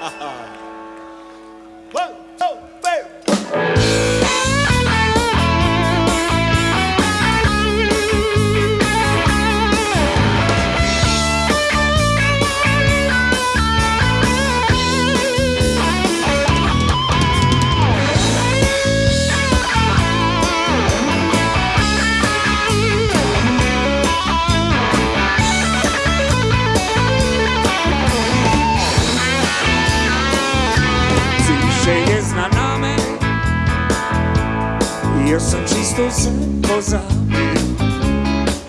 Ha ha. że jest na nami Io sono čisto sam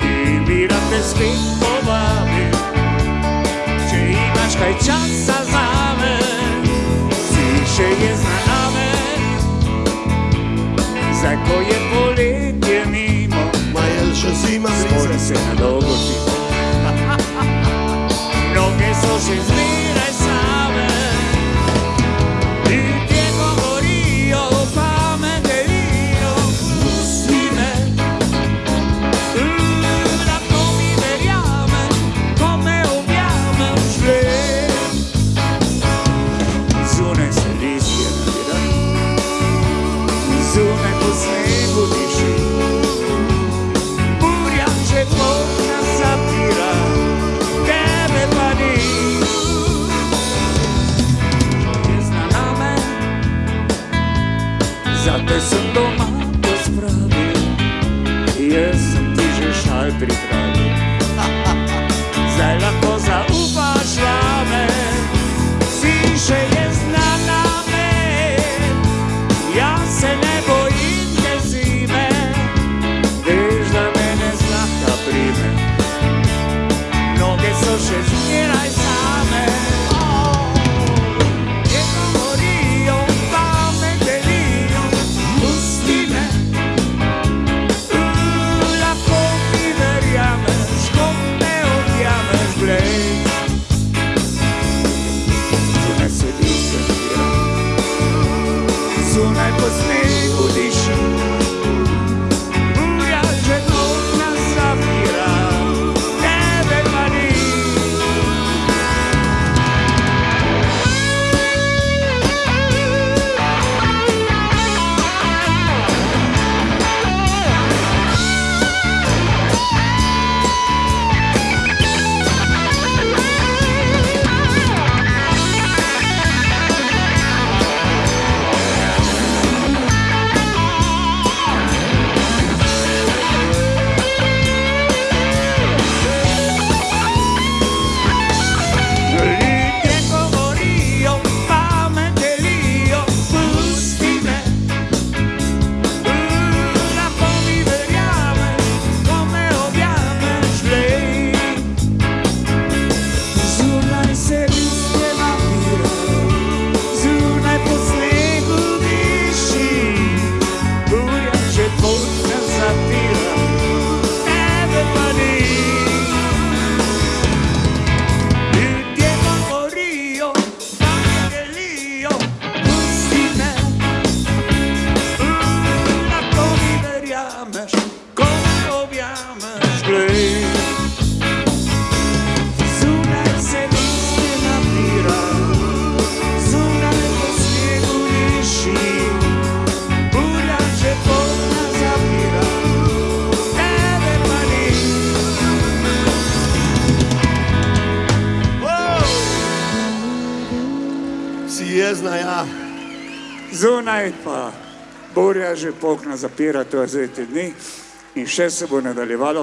I mi te svi pobavio Če imaš kaj za me Svi še Zateçando mar jezna, ja. Zunaj pa burja že pokna zapira, to je zdaj te dni in še se bo nadaljevalo